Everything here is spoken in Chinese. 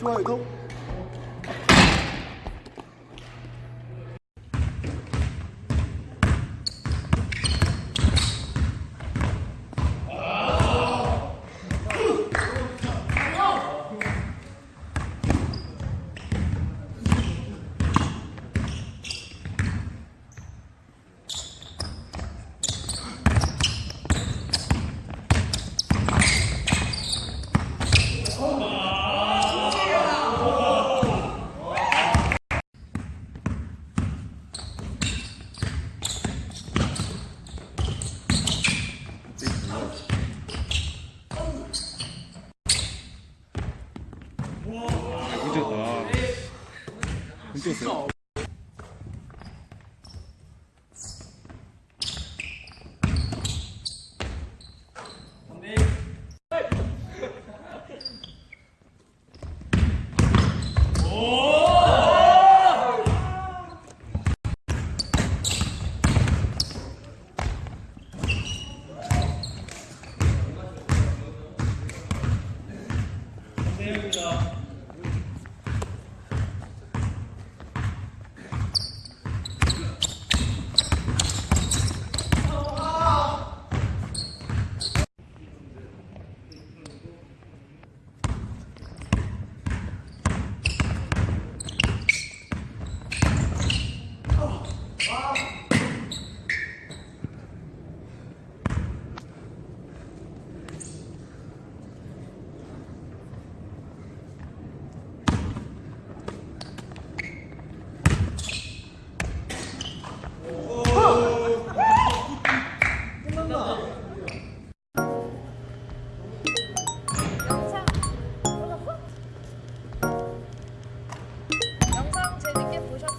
Chưa. 久啊，很久应该不上。